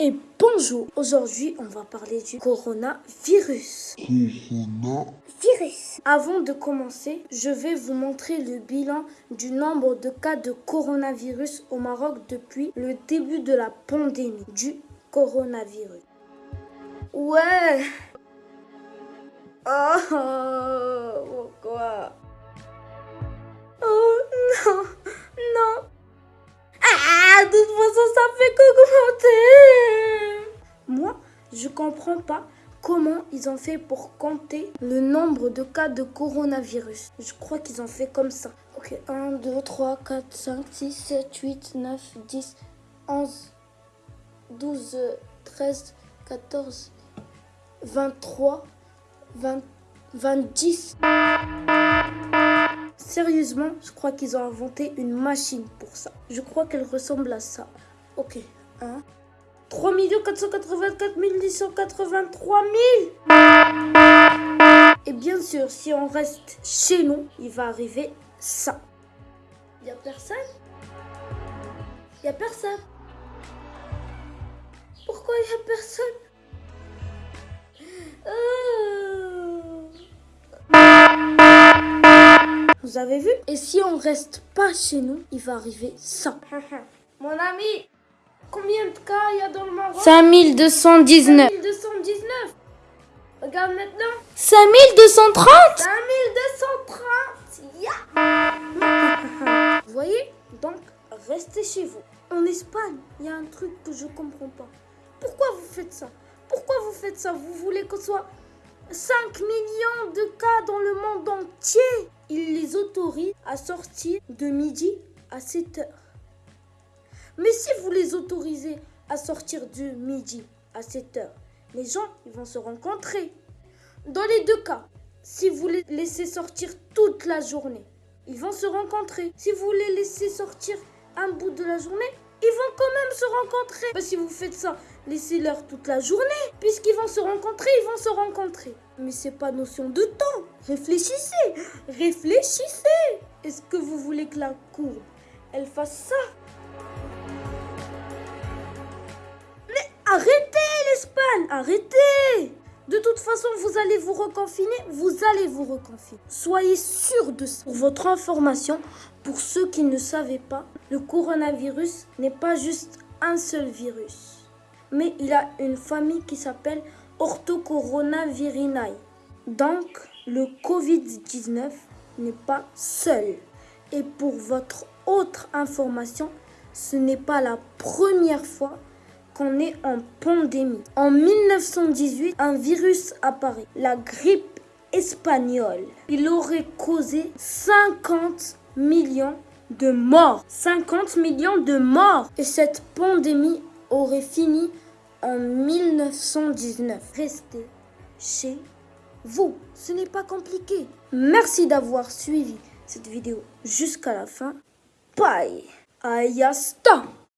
et bonjour. Aujourd'hui, on va parler du coronavirus. Coronavirus. Avant de commencer, je vais vous montrer le bilan du nombre de cas de coronavirus au Maroc depuis le début de la pandémie du coronavirus. Ouais. Oh, je comprends pas comment ils ont fait pour compter le nombre de cas de coronavirus. Je crois qu'ils ont fait comme ça. Ok, 1, 2, 3, 4, 5, 6, 7, 8, 9, 10, 11, 12, 13, 14, 23, 20, 20, Sérieusement, je crois qu'ils ont inventé une machine pour ça. Je crois qu'elle ressemble à ça. Ok, 1, 3 484 883 000 Et bien sûr, si on reste chez nous, il va arriver ça. N'y a personne? N'y a personne. Pourquoi il n'y a personne? Vous avez vu? Et si on reste pas chez nous, il va arriver ça. Mon ami, combien de cas il y a dans le Maroc 5219. 5219. Regarde maintenant. 5230 5230. Vous voyez? Donc, restez chez vous. En Espagne, il y a un truc que je comprends pas. Pourquoi vous faites ça? Pourquoi vous faites ça? Vous voulez qu'on soit 5 millions de cas dans le monde entier? Il les autorise à sortir de midi à 7 heures. Mais si vous les autorisez à sortir de midi à 7 heures, les gens ils vont se rencontrer. Dans les deux cas, si vous les laissez sortir toute la journée, ils vont se rencontrer. Si vous les laissez sortir un bout de la journée, ils vont quand même se rencontrer. Bah, si vous faites ça, laissez-leur toute la journée. Puisqu'ils vont se rencontrer, ils vont se rencontrer. Mais c'est pas notion de temps. Réfléchissez, réfléchissez. Est-ce que vous voulez que la courbe, elle fasse ça? Arrêtez l'Espagne, arrêtez de toute façon, vous allez vous reconfiner, vous allez vous reconfiner. Soyez sûr de ça. Pour votre information, pour ceux qui ne savaient pas, le coronavirus n'est pas juste un seul virus, mais il a une famille qui s'appelle Orthocoronavirinae. Donc, le Covid-19 n'est pas seul. Et pour votre autre information, ce n'est pas la première fois qu'on est en pandémie. En 1918, un virus apparaît, la grippe espagnole. Il aurait causé 50 millions de morts. 50 millions de morts. Et cette pandémie aurait fini en 1919. Restez chez vous. Ce n'est pas compliqué. Merci d'avoir suivi cette vidéo jusqu'à la fin. Bye. Ayasta.